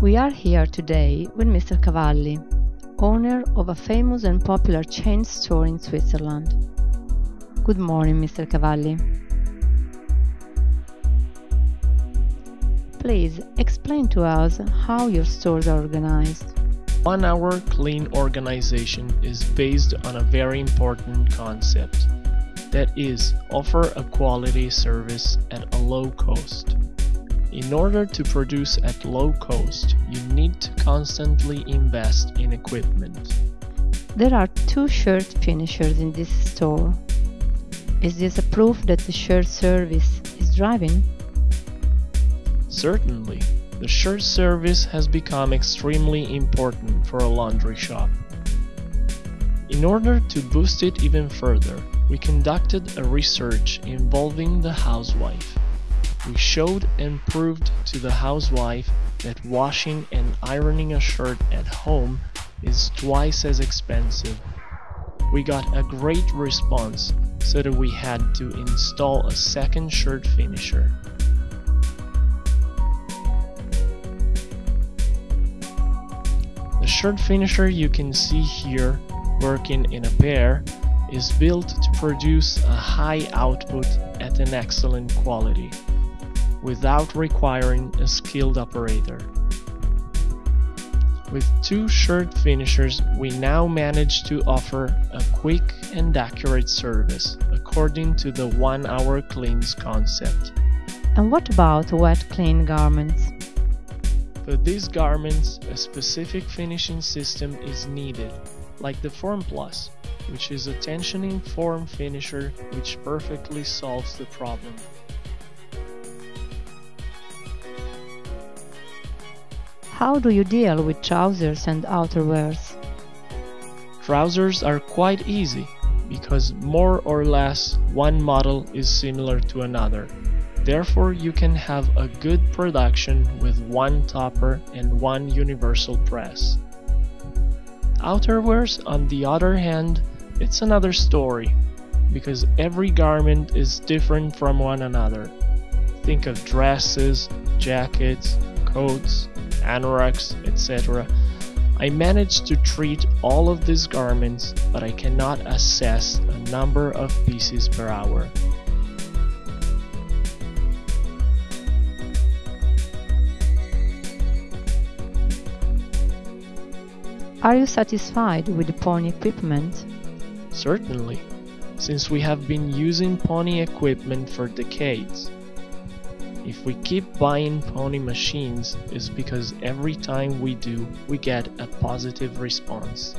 We are here today with Mr. Cavalli, owner of a famous and popular chain store in Switzerland. Good morning, Mr. Cavalli. Please explain to us how your stores are organized. One Hour Clean organization is based on a very important concept that is, offer a quality service at a low cost. In order to produce at low cost, you need to constantly invest in equipment. There are two shirt finishers in this store. Is this a proof that the shirt service is driving? Certainly, the shirt service has become extremely important for a laundry shop. In order to boost it even further, we conducted a research involving the housewife. We showed and proved to the housewife that washing and ironing a shirt at home is twice as expensive. We got a great response so that we had to install a second shirt finisher. The shirt finisher you can see here working in a pair is built to produce a high output at an excellent quality, without requiring a skilled operator. With two shirt finishers, we now manage to offer a quick and accurate service according to the one hour cleans concept. And what about wet clean garments? For these garments, a specific finishing system is needed, like the Form Plus, which is a tensioning form finisher which perfectly solves the problem. How do you deal with trousers and outerwears? Trousers are quite easy because more or less one model is similar to another. Therefore, you can have a good production with one topper and one universal press. Outerwears, on the other hand, it's another story because every garment is different from one another. Think of dresses, jackets, coats, anoraks, etc. I managed to treat all of these garments, but I cannot assess a number of pieces per hour. Are you satisfied with the Pony equipment? Certainly, since we have been using Pony equipment for decades. If we keep buying Pony machines, it's because every time we do, we get a positive response.